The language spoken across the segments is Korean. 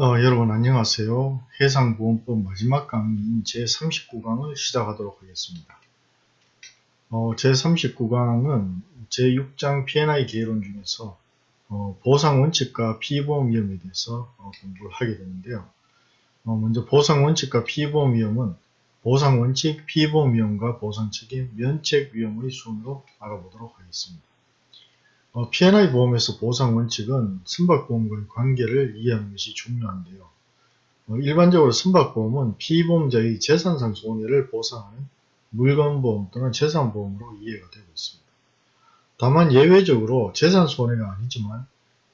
어, 여러분 안녕하세요. 해상보험법 마지막 강의인 제39강을 시작하도록 하겠습니다. 어, 제39강은 제6장 P&I 계론 중에서 어, 보상원칙과 피보험 위험에 대해서 어, 공부를 하게 되는데요. 어, 먼저 보상원칙과 피보험 위험은 보상원칙, 피보험 위험과 보상책임, 면책 위험의 순으로 알아보도록 하겠습니다. 어, P&I 보험에서 보상 원칙은 선박보험과의 관계를 이해하는 것이 중요한데요. 어, 일반적으로 선박보험은 피보험자의 재산상 손해를 보상하는 물건보험 또는 재산보험으로 이해가 되고 있습니다. 다만 예외적으로 재산 손해가 아니지만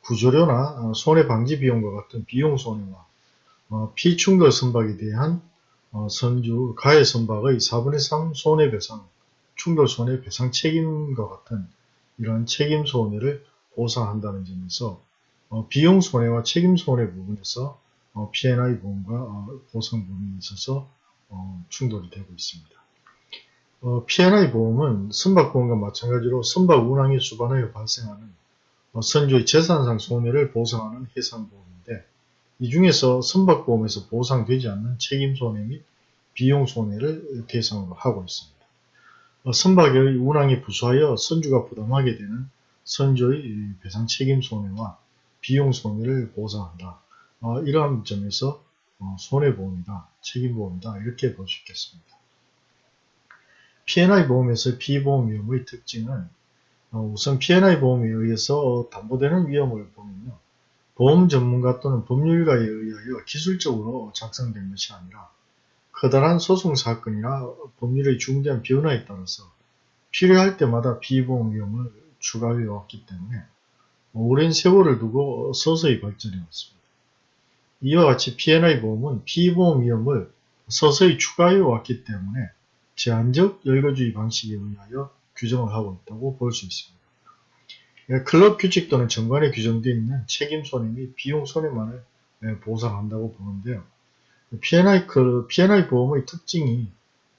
구조료나 어, 손해방지 비용과 같은 비용 손해와 어, 피충돌 선박에 대한 어, 선주 가해 선박의 4분의 3 손해배상, 충돌 손해배상 책임과 같은 이러한 책임 손해를 보상한다는 점에서 어, 비용 손해와 책임 손해 부분에서 어, P&I 보험과 어, 보상 부분에 있어서 어, 충돌이 되고 있습니다. 어, P&I 보험은 선박보험과 마찬가지로 선박 운항에 수반하여 발생하는 어, 선주의 재산상 손해를 보상하는 해상보험인데 이 중에서 선박보험에서 보상되지 않는 책임 손해 및 비용 손해를 대상으로 하고 있습니다. 어, 선박의 운항에 부수하여 선주가 부담하게 되는 선주의 배상 책임 손해와 비용 손해를 보상한다. 어, 이러한 점에서 어, 손해보험이다, 책임보험이다 이렇게 볼 수 있겠습니다. P&I 보험에서 피보험 위험의 특징은 어, 우선 P&I 보험에 의해서 담보되는 위험을 보면요. 보험 전문가 또는 법률가에 의하여 기술적으로 작성된 것이 아니라 커다란 소송 사건이나 법률의 중대한 변화에 따라서 필요할 때마다 비보험 위험을 추가해 왔기 때문에 오랜 세월을 두고 서서히 발전해 왔습니다. 이와 같이 P&I 보험은 피보험 위험을 서서히 추가해 왔기 때문에 제한적 열거주의 방식에 의하여 규정을 하고 있다고 볼 수 있습니다. 예, 클럽 규칙 또는 정관에 규정되어 있는 책임 손해 및 비용 손해만을 예, 보상한다고 보는데요. P&I, 그 P&I 보험의 특징이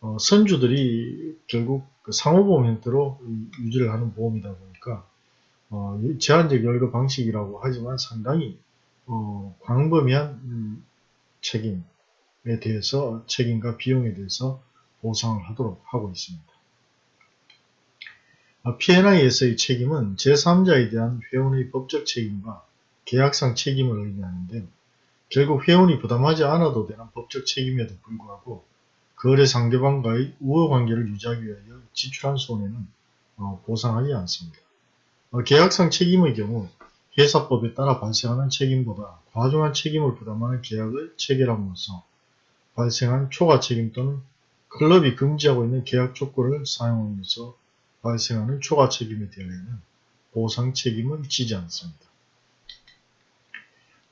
어, 선주들이 결국 그 상호보험 형태로 유지를 하는 보험이다 보니까 어, 제한적 열거 방식이라고 하지만 상당히 어, 광범위한 음, 책임에 대해서 책임과 비용에 대해서 보상을 하도록 하고 있습니다. 어, P&I에서의 책임은 제3자에 대한 회원의 법적 책임과 계약상 책임을 의미하는데 결국 회원이 부담하지 않아도 되는 법적 책임에도 불구하고 거래 상대방과의 우호관계를 유지하기 위하여 지출한 손해는 어, 보상하지 않습니다. 어, 계약상 책임의 경우 회사법에 따라 발생하는 책임보다 과중한 책임을 부담하는 계약을 체결함으로써 발생한 초과 책임 또는 클럽이 금지하고 있는 계약 조건을 사용하면서 발생하는 초과 책임에 대하여는 보상 책임을 지지 않습니다.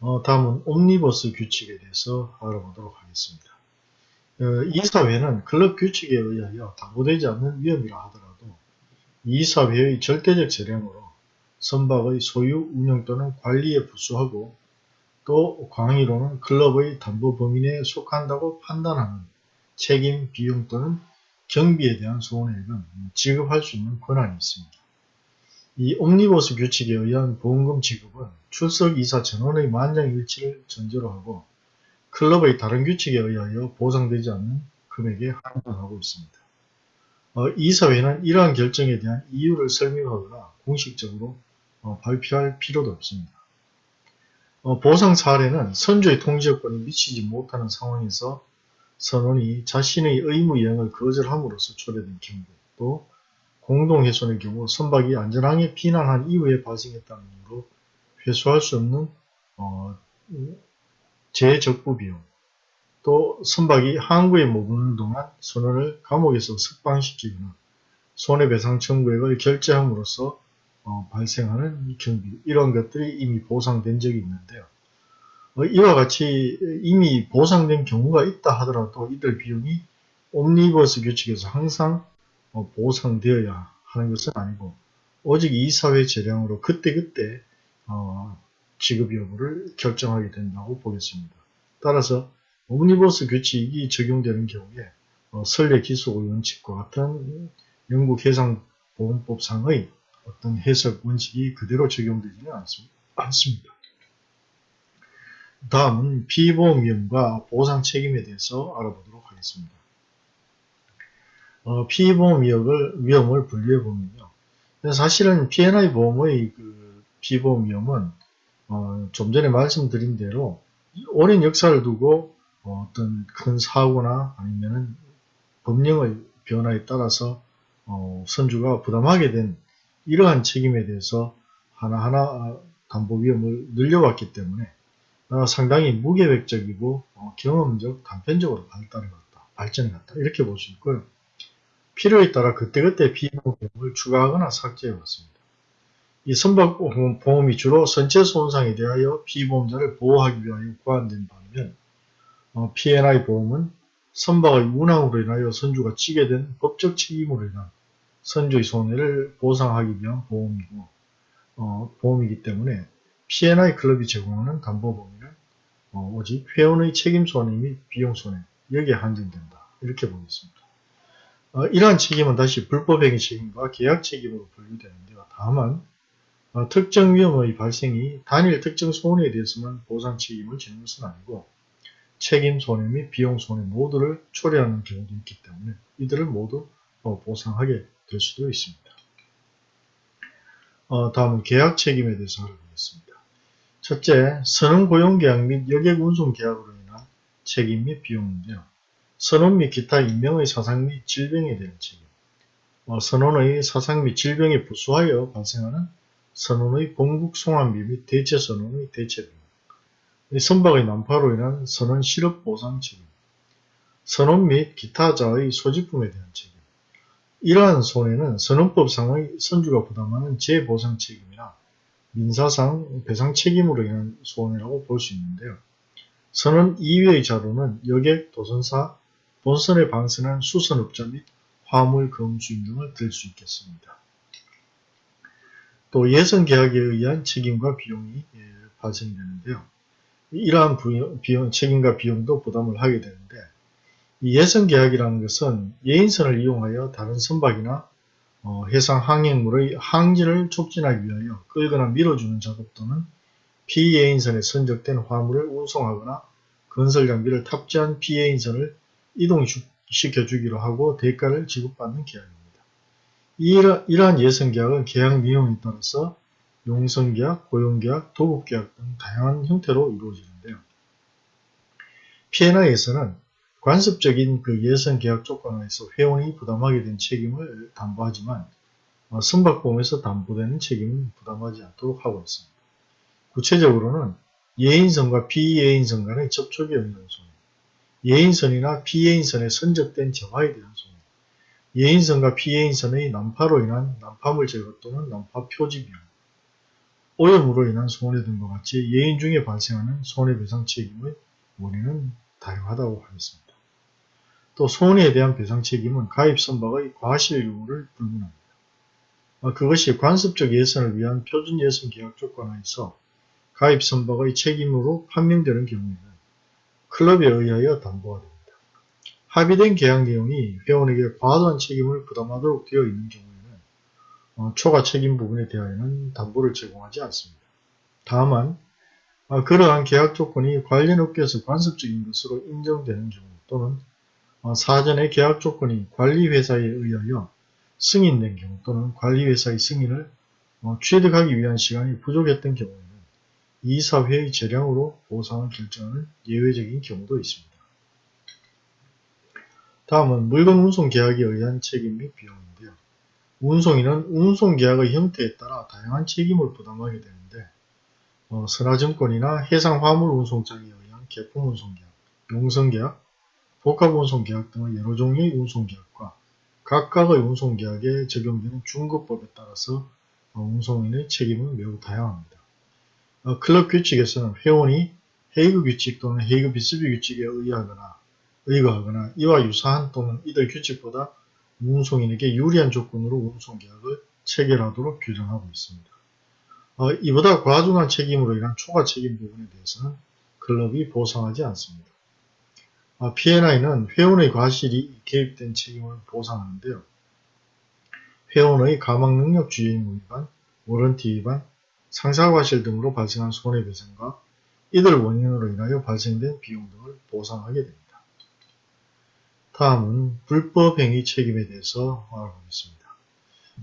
어, 다음은 옴니버스 규칙에 대해서 알아보도록 하겠습니다. 어, 이사회는 클럽 규칙에 의하여 담보되지 않는 위험이라 하더라도 이사회의 절대적 재량으로 선박의 소유, 운영 또는 관리에 부수하고 또 광의로는 클럽의 담보 범위 내에 속한다고 판단하는 책임, 비용 또는 경비에 대한 손해액은 지급할 수 있는 권한이 있습니다. 이 옴니버스 규칙에 의한 보험금 지급은 출석 이사 전원의 만장일치를 전제로 하고 클럽의 다른 규칙에 의하여 보상되지 않는 금액에 한정하고 있습니다. 어, 이사회는 이러한 결정에 대한 이유를 설명하거나 공식적으로 어, 발표할 필요도 없습니다. 어, 보상 사례는 선조의 통지여건이 미치지 못하는 상황에서 선원이 자신의 의무 이행을 거절함으로써 초래된 경우 또 공동훼손의 경우 선박이 안전하게 피난한 이후에 발생했다는 이유로 회수할 수 없는 어, 재적부 비용 또 선박이 항구에 머무는 동안 선원을 감옥에서 석방시키거나 손해배상 청구액을 결제함으로써 어, 발생하는 경비 이런 것들이 이미 보상된 적이 있는데요. 어, 이와 같이 이미 보상된 경우가 있다 하더라도 이들 비용이 옴니버스 규칙에서 항상 어, 보상되어야 하는 것은 아니고 오직 이사회 재량으로 그때그때 어, 지급 여부를 결정하게 된다고 보겠습니다. 따라서 옴니버스 규칙이 적용되는 경우에 어, 설례 기소 원칙과 같은 영국 해상보험법상의 어떤 해석 원칙이 그대로 적용되지는 않습니다. 다음은 피보험 위험과 보상 책임에 대해서 알아보도록 하겠습니다. 어, 피보험 위험을, 위험을 분류해 보면요. 사실은 P&I 보험의 그 피보험 위험은 어, 좀 전에 말씀드린 대로 오랜 역사를 두고 어, 어떤 큰 사고나 아니면은 법령의 변화에 따라서 어, 선주가 부담하게 된 이러한 책임에 대해서 하나하나 담보 위험을 늘려왔기 때문에 어, 상당히 무계획적이고 어, 경험적, 단편적으로 발달해왔다, 발전해왔다 이렇게 볼 수 있고요. 필요에 따라 그때그때 비보험을 추가하거나 삭제해 왔습니다. 이 선박 보험이 주로 선체 손상에 대하여 피보험자를 보호하기 위하여 구안된 반면 어, P&I 보험은 선박의 운항으로 인하여 선주가 지게 된 법적 책임으로 인한 선주의 손해를 보상하기 위한 보험이고 어, 보험이기 때문에 P&I 클럽이 제공하는 담보보험은 어, 오직 회원의 책임 손해 및 비용 손해 여기에 한정된다 이렇게 보겠습니다. 어, 이러한 책임은 다시 불법행위 책임과 계약 책임으로 분류되는데요. 다만 어, 특정 위험의 발생이 단일 특정 손해에 대해서만 보상 책임을 지는 것은 아니고 책임 손해 및 비용 손해 모두를 초래하는 경우도 있기 때문에 이들을 모두 어, 보상하게 될 수도 있습니다. 어, 다음은 계약 책임에 대해서 알아보겠습니다. 첫째, 선원 고용계약 및 여객 운송계약으로 인한 책임 및 비용인데요. 선원 및 기타 인명의 사상 및 질병에 대한 책임 어, 선원의 사상 및 질병에 부수하여 발생하는 선원의 본국 송환비 및 대체 선원의 대체비, 선박의 난파로 인한 선원 실업 보상 책임, 선원 및 기타 자의 소지품에 대한 책임. 이러한 손해는 선원법상의 선주가 부담하는 재보상 책임이나 민사상 배상 책임으로 인한 손해라고 볼 수 있는데요. 선원 이외의 자료는 여객, 도선사, 본선에 방선한 수선업자 및 화물 검수인 등을 들 수 있겠습니다. 또 예선 계약에 의한 책임과 비용이 예, 발생되는데요. 이러한 비용, 책임과 비용도 부담을 하게 되는데 이 예선 계약이라는 것은 예인선을 이용하여 다른 선박이나 어, 해상 항행물의 항진을 촉진하기 위하여 끌거나 밀어주는 작업 또는 피예인선에 선적된 화물을 운송하거나 건설 장비를 탑재한 피예인선을 이동시켜주기로 하고 대가를 지급받는 계약입니다. 이러, 이러한 예선계약은 계약 내용에 따라서 용선계약, 고용계약, 도급계약 등 다양한 형태로 이루어지는데요. P&I에서는 관습적인 그 예선 계약 조건에서 회원이 부담하게 된 책임을 담보하지만 어, 선박보험에서 담보되는 책임은 부담하지 않도록 하고 있습니다. 구체적으로는 예인선과 비예인선 간의 접촉에 의한 손해, 예인선이나 비예인선에 선적된 재화에 대한 손해, 예인선과 피예인선의 난파로 인한 난파물 제거 또는 난파 표지 비용, 오염으로 인한 손해 등과 같이 예인 중에 발생하는 손해배상 책임의 원인은 다양하다고 하겠습니다. 또 손해에 대한 배상 책임은 가입 선박의 과실 요구를 불문합니다. 아, 그것이 관습적 예선을 위한 표준 예선 계약 조건하에서 가입 선박의 책임으로 판명되는 경우에는 클럽에 의하여 담보가 됩니다. 합의된 계약 내용이 회원에게 과도한 책임을 부담하도록 되어 있는 경우에는 어, 초과 책임 부분에 대하여는 담보를 제공하지 않습니다. 다만 어, 그러한 계약 조건이 관련 업계에서 관습적인 것으로 인정되는 경우 또는 어, 사전에 계약 조건이 관리회사에 의하여 승인된 경우 또는 관리회사의 승인을 어, 취득하기 위한 시간이 부족했던 경우에는 이사회의 재량으로 보상을 결정하는 예외적인 경우도 있습니다. 다음은 물건 운송 계약에 의한 책임 및 비용인데요. 운송인은 운송 계약의 형태에 따라 다양한 책임을 부담하게 되는데 어, 선화증권이나 해상화물운송장에 의한 개품운송계약, 용선계약, 복합운송계약 등의 여러 종류의 운송계약과 각각의 운송계약에 적용되는 중급법에 따라서 어, 운송인의 책임은 매우 다양합니다. 어, 클럽 규칙에서는 회원이 헤이그 규칙 또는 헤이그 비스비 규칙에 의하거나 의거하거나 이와 유사한 또는 이들 규칙보다 운송인에게 유리한 조건으로 운송계약을 체결하도록 규정하고 있습니다. 어, 이보다 과중한 책임으로 인한 초과 책임 부분에 대해서는 클럽이 보상하지 않습니다. 어, P&I는 회원의 과실이 개입된 책임을 보상하는데요. 회원의 가망능력 주의 의무 위반, 워런티 위반, 상사과실 등으로 발생한 손해배상과 이들 원인으로 인하여 발생된 비용 등을 보상하게 됩니다. 다음은 불법행위 책임에 대해서 알아보겠습니다.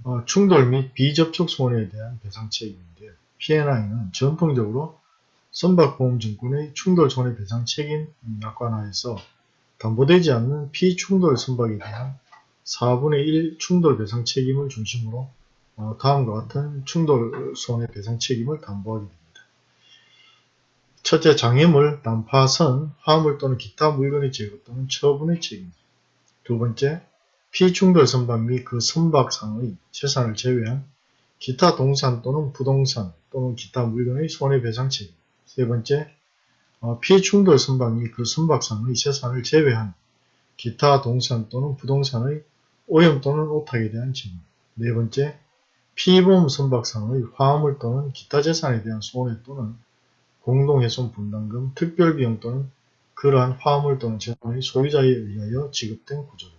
어, 충돌 및 비접촉 손해에 대한 배상 책임인데요. P&I는 전통적으로 선박보험증권의 충돌 손해 배상 책임 약관하에서 담보되지 않는 피충돌 선박에 대한 4분의 1 충돌 배상 책임을 중심으로 어, 다음과 같은 충돌 손해 배상 책임을 담보하게 됩니다. 첫째, 장애물, 난파선, 화물 또는 기타 물건의 제거 또는 처분의 책임. 두 번째, 피충돌 선박 및 그 선박상의 재산을 제외한 기타 동산 또는 부동산 또는 기타 물건의 손해배상 책임. 세 번째, 어, 피충돌 선박 및 그 선박상의 재산을 제외한 기타 동산 또는 부동산의 오염 또는 오탁에 대한 책임. 네 번째, 피보험 선박상의 화물 또는 기타 재산에 대한 손해 또는 공동훼손 분담금, 특별비용 또는 그러한 화물 또는 재산의 소유자에 의하여 지급된 구조로.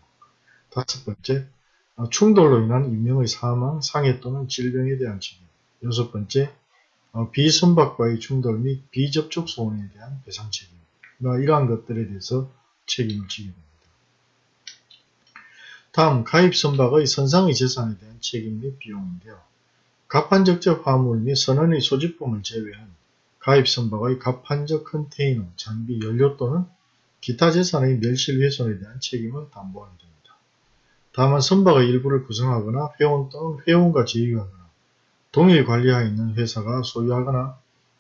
다섯 번째, 어, 충돌로 인한 인명의 사망, 상해 또는 질병에 대한 책임. 여섯 번째, 어, 비선박과의 충돌 및 비접촉 손해에 대한 배상 책임. 이러한 것들에 대해서 책임을 지게 됩니다. 다음, 가입선박의 선상의 재산에 대한 책임 및 비용인데요. 갑판적적 화물 및 선원의 소지품을 제외한 가입선박의 갑판적 컨테이너, 장비, 연료 또는 기타 재산의 멸실훼손에 대한 책임을 담보하게 됩니다. 다만 선박의 일부를 구성하거나 회원 또는 회원과 제휴하거나 동일 관리하에 있는 회사가 소유하거나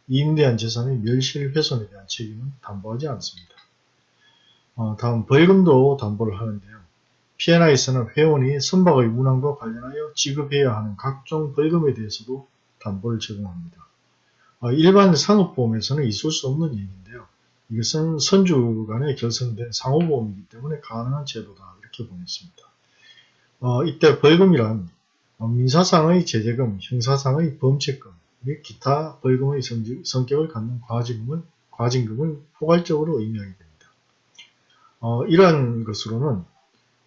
임대한 재산의 멸실훼손에 대한 책임은 담보하지 않습니다. 어, 다음 벌금도 담보를 하는데요. P&I에서는 회원이 선박의 운항과 관련하여 지급해야 하는 각종 벌금에 대해서도 담보를 제공합니다. 어, 일반 상업보험에서는 있을 수 없는 얘기인데요. 이것은 선주 간에 결성된 상호보험이기 때문에 가능한 제도다 이렇게 보냈습니다. 어, 이때 벌금이란 어, 민사상의 제재금, 형사상의 범죄금 및 기타 벌금의 성격을 갖는 과징금을, 과징금을 포괄적으로 의미하게 됩니다. 어, 이러한 것으로는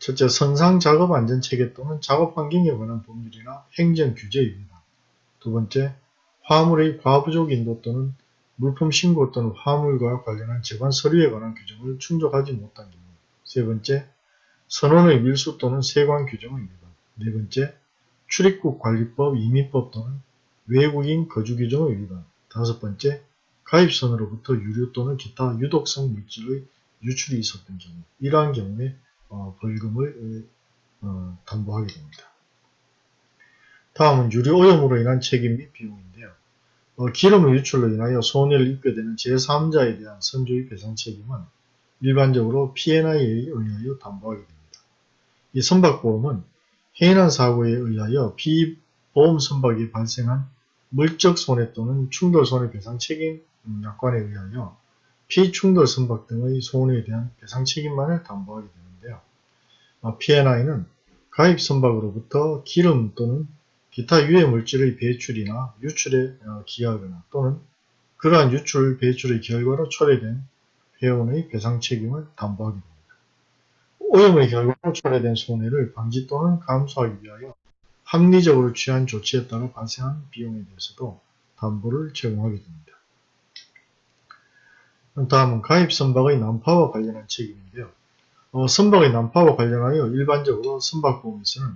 첫째 선상 작업 안전 체계 또는 작업 환경에 관한 법률이나 행정 규제 위반 두 번째 화물의 과부족 인도 또는 물품 신고 또는 화물과 관련한 재관 서류에 관한 규정을 충족하지 못한 경우. 세 번째 선원의 밀수 또는 세관 위반 네 번째 출입국 관리법, 이민법 또는 외국인 거주 규정의 위반 다섯 번째 가입선으로부터 유류 또는 기타 유독성 물질의 유출이 있었던 경우. 이러한 경우에 어, 벌금을 어, 담보하게 됩니다. 다음은 유류 오염으로 인한 책임 및 비용인데요. 어, 기름의 유출로 인하여 손해를 입게 되는 제3자에 대한 선조의 배상 책임은 일반적으로 P&I에 의하여 담보하게 됩니다. 이 선박보험은 해인한 사고에 의하여 비보험 선박이 발생한 물적 손해 또는 충돌 손해 배상 책임 약관에 의하여 피충돌 선박 등의 손해에 대한 배상 책임만을 담보하게. 어, P&I는 가입 선박으로부터 기름 또는 기타 유해 물질의 배출이나 유출에 어, 기하거나 또는 그러한 유출 배출의 결과로 초래된 회원의 배상 책임을 담보하게 됩니다. 오염의 결과로 초래된 손해를 방지 또는 감수하기 위하여 합리적으로 취한 조치에 따라 발생한 비용에 대해서도 담보를 제공하게 됩니다. 다음은 가입 선박의 난파와 관련한 책임인데요. 어, 선박의 난파와 관련하여 일반적으로 선박보험에서는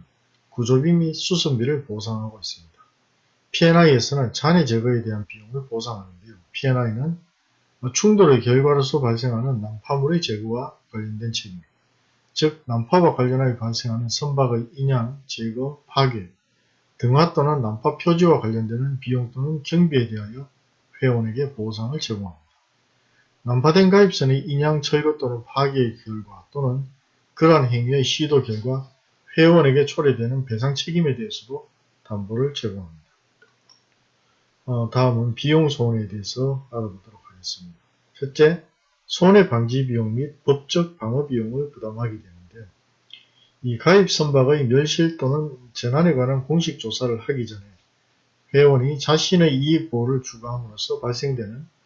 구조비 및 수선비를 보상하고 있습니다. P&I에서는 잔해 제거에 대한 비용을 보상하는데요. P&I는 충돌의 결과로서 발생하는 난파물의 제거와 관련된 책임입니다. 즉 난파와 관련하여 발생하는 선박의 인양, 제거, 파괴, 등화 또는 난파 표지와 관련되는 비용 또는 경비에 대하여 회원에게 보상을 제공합니다. 난파된 가입선의 인양, 철거 또는 파괴의 결과 또는 그러한 행위의 시도 결과 회원에게 초래되는 배상 책임에 대해서도 담보를 제공합니다. 어, 다음은 비용 소원에 대해서 알아보도록 하겠습니다. 첫째, 손해방지 비용 및 법적 방어 비용을 부담하게 되는데 이 가입 선박의 멸실 또는 재난에 관한 공식 조사를 하기 전에 회원이 자신의 이익 보호를 추구함으로써 발생되는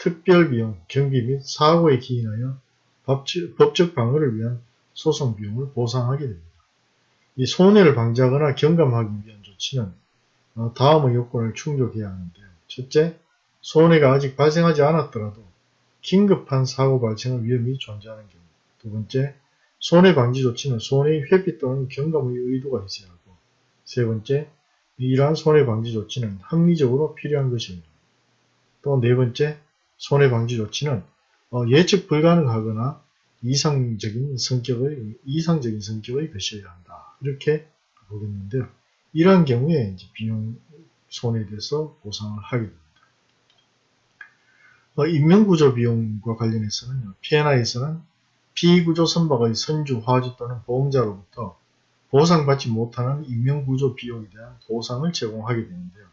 특별비용, 경비 및 사고에 기인하여 법적 방어를 위한 소송 비용을 보상하게 됩니다. 이 손해를 방지하거나 경감하기 위한 조치는 어, 다음의 요건을 충족해야 하는데요. 첫째, 손해가 아직 발생하지 않았더라도 긴급한 사고 발생의 위험이 존재하는 경우 두 번째, 손해 방지 조치는 손해의 회피 또는 경감의 의도가 있어야 하고 세 번째, 이러한 손해 방지 조치는 합리적으로 필요한 것입니다. 또 네 번째, 손해 방지 조치는 어, 예측 불가능하거나 이상적인 성격의 이상적인 성격의 것이어야 한다. 이렇게 보겠는데요. 이러한 경우에 이제 비용 손해에 대해서 보상을 하게 됩니다. 어, 인명구조 비용과 관련해서는 P&I에서는 피구조 선박의 선주, 화주 또는 보험자로부터 보상받지 못하는 인명구조 비용에 대한 보상을 제공하게 되는데요.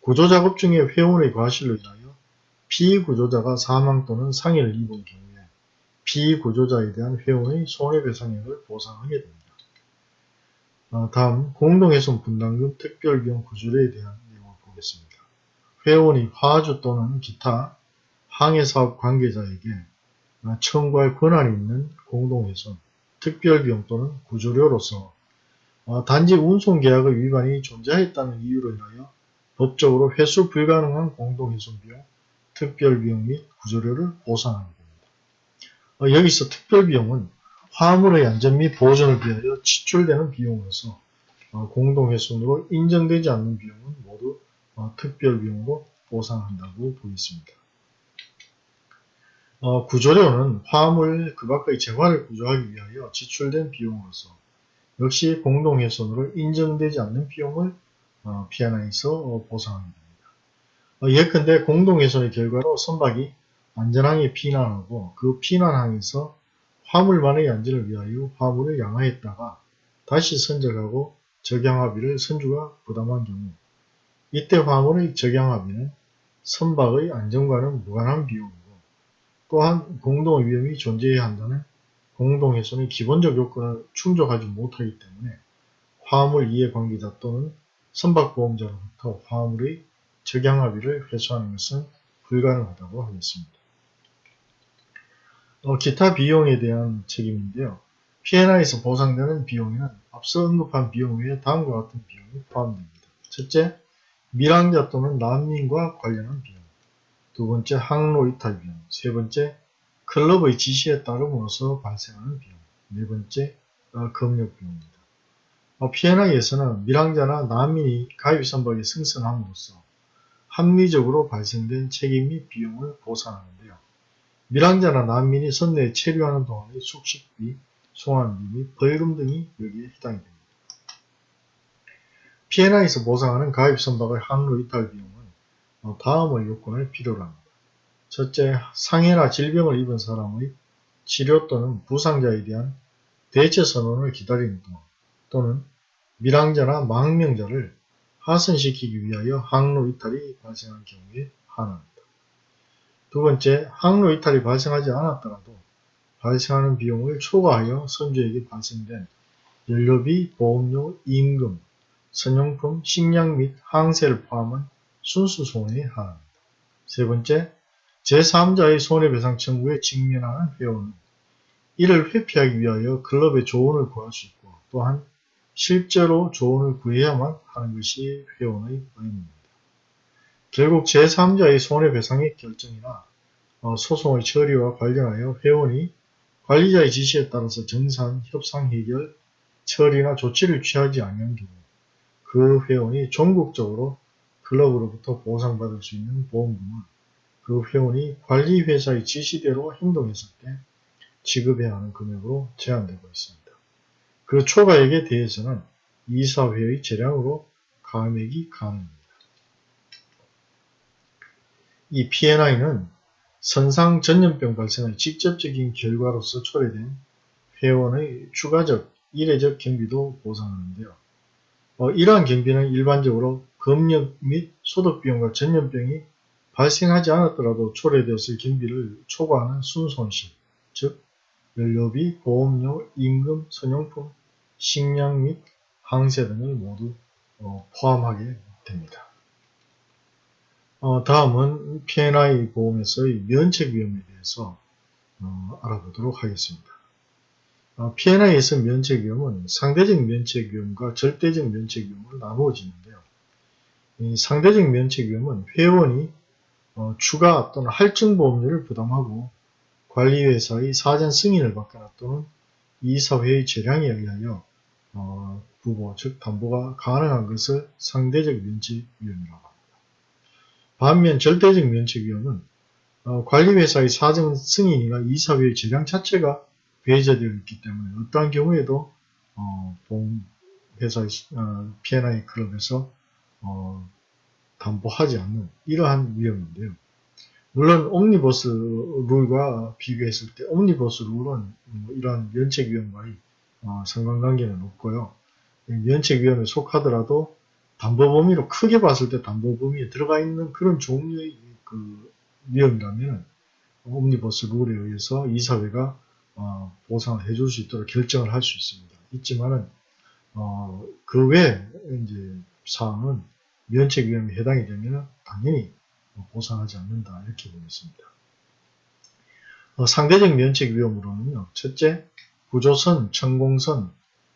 구조작업 중에 회원의 과실로 인하여 피구조자가 사망 또는 상해를 입은 경우에 피구조자에 대한 회원의 손해배상액을 보상하게 됩니다. 어, 다음 공동훼손 분담금 특별비용 구조료에 대한 내용을 보겠습니다. 회원이 화주 또는 기타 항해사업 관계자에게 청구할 권한이 있는 공동훼손, 특별비용 또는 구조료로서 어, 단지 운송계약의 위반이 존재했다는 이유로 인하여 법적으로 회수 불가능한 공동훼손비용, 특별비용 및 구조료를 보상하게 됩니다. 어, 여기서 특별비용은 화물의 안전 및 보존을 위하여 지출되는 비용으로서 어, 공동훼손으로 인정되지 않는 비용은 모두 특별비용으로 보상한다고 보겠습니다. 어, 구조료는 화물 그 밖의 재화를 구조하기 위하여 지출된 비용으로서 역시 공동훼손으로 인정되지 않는 비용을 어, 어, 보상하게 됩니다. 어, 예컨대 공동훼손의 결과로 선박이 안전항에 피난하고 그 피난항에서 화물만의 안전을 위하여 화물을 양화했다가 다시 선적하고 적양합의를 선주가 부담한 경우 이때 화물의 적양합의는 선박의 안전과는 무관한 비용입니다. 또한 공동 위험이 존재해야 한다는 공동훼손의 기본적 요건을 충족하지 못하기 때문에 화물 이해관계자 또는 선박보험자로부터 화물의 적양합의를 회수하는 것은 불가능하다고 하겠습니다. 어, 기타 비용에 대한 책임인데요. P&I에서 보상되는 비용에는 앞서 언급한 비용 외에 다음과 같은 비용이 포함됩니다. 첫째, 밀항자 또는 난민과 관련한 비용. 두 번째 항로 이탈 비용, 세 번째 클럽의 지시에 따름으로써 발생하는 비용, 네 번째 어, 검역 비용입니다. 어, P&I에서는 밀항자나 난민이 가입 선박에 승선함으로써 합리적으로 발생된 책임 및 비용을 보상하는데요. 밀항자나 난민이 선내에 체류하는 동안의 숙식비, 송환비 및 벌금 등이 여기에 해당이 됩니다. P&I에서 보상하는 가입 선박의 항로 이탈 비용은 어, 다음의 요건을 필요로 합니다. 첫째, 상해나 질병을 입은 사람의 치료 또는 부상자에 대한 대체 선언을 기다리는 동안 또는 밀항자나 망명자를 하선시키기 위하여 항로 이탈이 발생한 경우에 한합니다. 두 번째, 항로 이탈이 발생하지 않았더라도 발생하는 비용을 초과하여 선주에게 발생된 연료비, 보험료, 임금, 선용품, 식량 및 항세를 포함한 순수 손해에 한합니다. 세 번째, 제3자의 손해배상 청구에 직면하는 회원은 이를 회피하기 위하여 클럽의 조언을 구할 수 있고 또한 실제로 조언을 구해야만 하는 것이 회원의 의무입니다. 결국 제3자의 손해배상의 결정이나 어, 소송의 처리와 관련하여 회원이 관리자의 지시에 따라서 정산, 협상, 해결, 처리나 조치를 취하지 않는 경우 그 회원이 전국적으로 클럽으로부터 보상받을 수 있는 보험금은 그 회원이 관리회사의 지시대로 행동했을 때 지급해야 하는 금액으로 제한되고 있습니다. 그 초과액에 대해서는 이사회의 재량으로 감액이 가능합니다. 이 P&I는 선상 전염병 발생의 직접적인 결과로서 초래된 회원의 추가적 일회적 경비도 보상하는데요. 어, 이러한 경비는 일반적으로 검역 및 소득비용과 전염병이 발생하지 않았더라도 초래되었을 경비를 초과하는 순손실, 즉 연료비, 보험료, 임금, 선용품, 식량 및 항세 등을 모두 어, 포함하게 됩니다. 어, 다음은 P&I 보험에서의 면책 위험에 대해서 어, 알아보도록 하겠습니다. 어, P&I에서 면책 위험은 상대적 면책 위험과 절대적 면책 위험으로 나누어지는데요. 상대적 면책 위험은 회원이 어, 추가 또는 할증 보험료를 부담하고 관리회사의 사전 승인을 받거나 또는 이사회의 재량에 의하여 어, 부보, 즉 담보가 가능한 것을 상대적 면책 위험이라고 합니다. 반면 절대적 면책 위험은 어, 관리회사의 사전 승인이나 이사회의 재량 자체가 배제되어 있기 때문에 어떠한 경우에도 어, 보험회사의 어, P&I 클럽에서 어, 담보하지 않는 이러한 위험인데요. 물론 옴니버스 룰과 비교했을 때 옴니버스 룰은 뭐 이러한 면책 위험과의 어, 상관관계는 없고요. 면책 위험에 속하더라도 담보 범위로 크게 봤을 때 담보 범위에 들어가 있는 그런 종류의 그 위험이라면 옴니버스 룰에 의해서 이사회가 어, 보상을 해줄 수 있도록 결정을 할 수 있습니다. 있지만은 어, 그외 이제 사항은 면책 위험에 해당이 되면 당연히 보상하지 않는다 이렇게 보겠습니다. 어, 상대적 면책 위험으로는요. 첫째, 구조선, 천공선,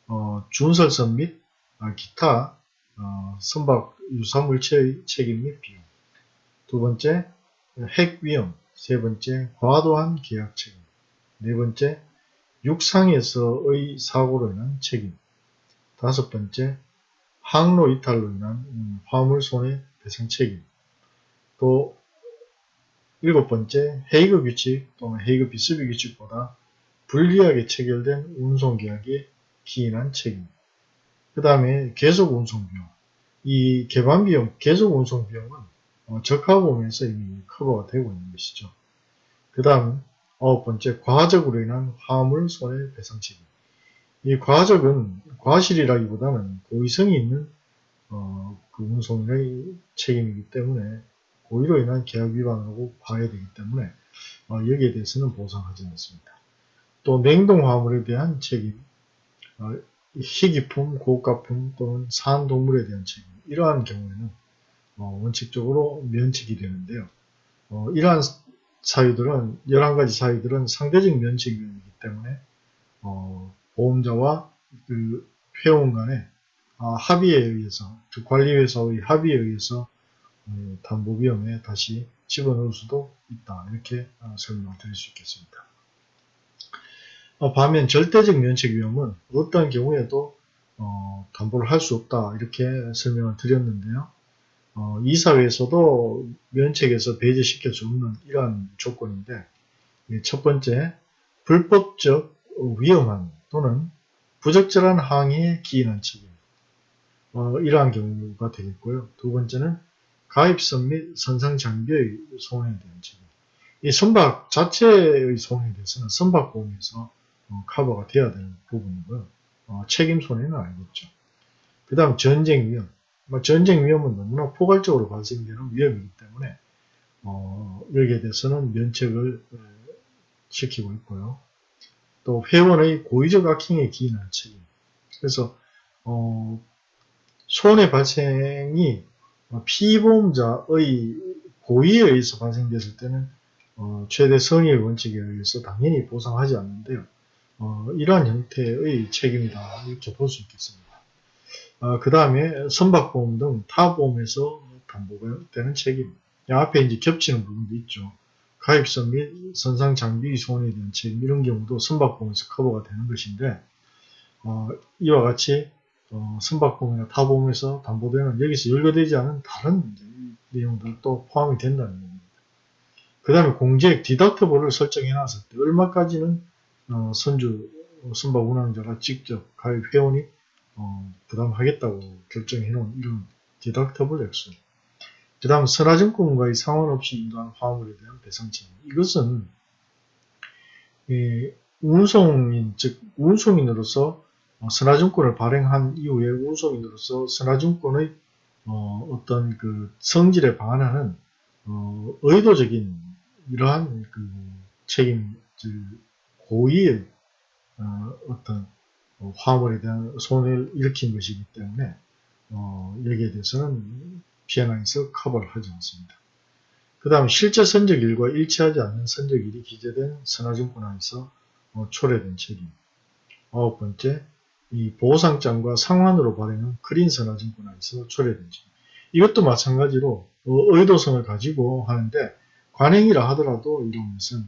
어, 준설선 및 아, 기타 어, 선박 유사물체의 책임 및 비용. 두 번째, 핵 위험. 세 번째, 과도한 계약 책임. 네 번째, 육상에서의 사고로 인한 책임. 다섯 번째, 항로 이탈로 인한 음, 화물 손해 배상 책임. 또 일곱 번째, 헤이그 규칙 또는 헤이그 비스비 규칙보다 불리하게 체결된 운송계약에 기인한 책임. 그 다음에 계속 운송비용. 이 개반비용, 계속 운송비용은 어, 적합보험에서 이미 커버가 되고 있는 것이죠. 그 다음 아홉 번째, 과적으로 인한 화물 손해 배상 책임. 이 과적은 과실이라기보다는 고의성이 있는 어, 그 운송의 책임이기 때문에 고의로 인한 계약 위반으로 봐야 되기 때문에 어, 여기에 대해서는 보상하지 않습니다. 또 냉동 화물에 대한 책임, 어, 희귀품, 고가품 또는 산동물에 대한 책임 이러한 경우에는 어, 원칙적으로 면책이 되는데요. 어, 이러한 사유들은 11가지 사유들은 상대적 면책이기 때문에 어, 보험자와 그 회원 간의 아, 합의에 의해서 그 관리회사의 합의에 의해서 어, 담보비용에 다시 집어넣을 수도 있다 이렇게 어, 설명을 드릴 수 있겠습니다. 어, 반면 절대적 면책 위험은 어떠한 경우에도 어, 담보를 할 수 없다 이렇게 설명을 드렸는데요. 어, 이사회에서도 면책에서 배제시킬 수 없는 이러한 조건인데 첫 번째 불법적 위험한 또는 부적절한 항의에 기인한 책임 어, 이러한 경우가 되겠고요. 두 번째는 가입선 및 선상 장비의 손해에 대한 책임 이 선박 자체의 손해에 대해서는 선박보험에서 어, 커버가 돼야 되는 부분이고요. 어, 책임 손해는 아니겠죠. 그 다음 전쟁 위험. 뭐 전쟁 위험은 너무나 포괄적으로 발생되는 위험이기 때문에 어, 여기에 대해서는 면책을 어, 시키고 있고요. 또 회원의 고의적 악행에 기인한 책임. 그래서 어, 손해 발생이 피보험자의 고의에 의해서 발생됐을 때는 어, 최대 성의의 원칙에 의해서 당연히 보상하지 않는데요. 어, 이러한 형태의 책임이다 이렇게 볼 수 있겠습니다. 어, 그 다음에 선박보험 등 타보험에서 담보가 되는 책임 앞에 이제 겹치는 부분도 있죠. 가입선 및 선상 장비 손해에 대한 책임 이런 경우도 선박보험에서 커버가 되는 것인데 어, 이와 같이 어, 선박보험이나 타보험에서 담보되는 여기서 열거되지 않은 다른 내용들도 포함이 된다는 겁니다. 그 다음에 공제액 디덕터블을 설정해 놨을 때 얼마까지는 어, 선주 선박 운항자가 직접 가입 회원이 어, 부담하겠다고 결정해 놓은 이런 디덕터블 액수 그 다음 선화증권과의 상관없이 인도한 화물에 대한 배상 책임 이것은 운송인 즉 운송인으로서 어, 선화증권을 발행한 이후에 운송인으로서 선화증권의 어, 떤그 성질에 반하는 어, 의도적인 이러한 그 책임, 고의의 어, 떤 화물에 대한 손해를 일으킨 것이기 때문에 어, 여기에 대해서는 피해나에서 커버를 하지 않습니다. 그 다음 실제 선적일과 일치하지 않는 선적일이 기재된 선화증권안에서 어, 초래된 책임 아홉 번째 이 보상장과 상환으로 발행한 크린 선화증권안에서 초래된 책임 이것도 마찬가지로 어, 의도성을 가지고 하는데 관행이라 하더라도 이런 것은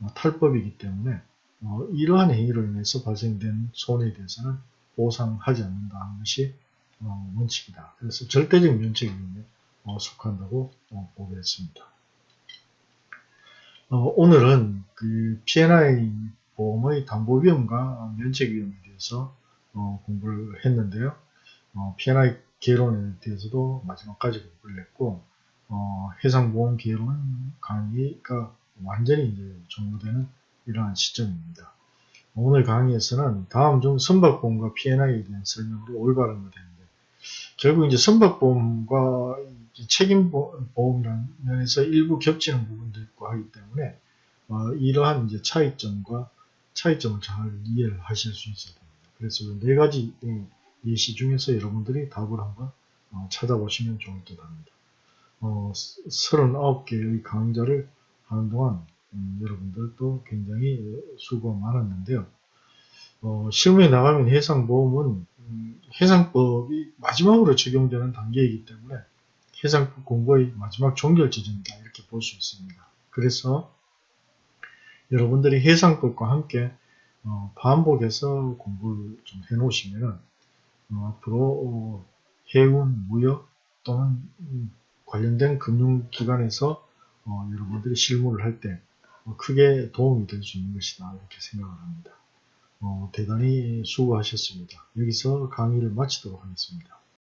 어, 탈법이기 때문에 어, 이러한 행위로 인해서 발생된 손해에 대해서는 보상하지 않는다는 것이 어, 원칙이다. 그래서 절대적 면책에 어, 속한다고 어, 보겠습니다. 어, 오늘은 그 P&I 보험의 담보 위험과 면책 위험에 대해서 어, 공부를 했는데요. 어, P&I 개론에 대해서도 마지막까지 공부를 했고 어, 해상보험 개론 강의가 완전히 이제 종료되는 이러한 시점입니다. 오늘 강의에서는 다음 중 선박보험과 P&I에 대한 설명으로 올바른 것 되는데 결국 이제 선박보험과 책임보험이라는 면에서 일부 겹치는 부분도 있고 하기 때문에 어, 이러한 이제 차이점과 차이점을 잘 이해를 하실 수 있어야 됩니다. 그래서 네 가지 예시 중에서 여러분들이 답을 한번 어, 찾아보시면 좋을 듯 합니다. 어, 39개의 강좌를 하는 동안 음, 여러분들도 굉장히 수고가 많았는데요. 어, 실무에 나가면 해상보험은 음, 해상법이 마지막으로 적용되는 단계이기 때문에 해상법 공부의 마지막 종결 지점이다 이렇게 볼 수 있습니다. 그래서 여러분들이 해상법과 함께 어, 반복해서 공부를 좀 해놓으시면 어, 앞으로 어, 해운, 무역 또는 음, 관련된 금융기관에서 어, 여러분들이 실무를 할때 어, 크게 도움이 될 수 있는 것이다 이렇게 생각을 합니다. 어, 대단히 수고하셨습니다. 여기서 강의를 마치도록 하겠습니다.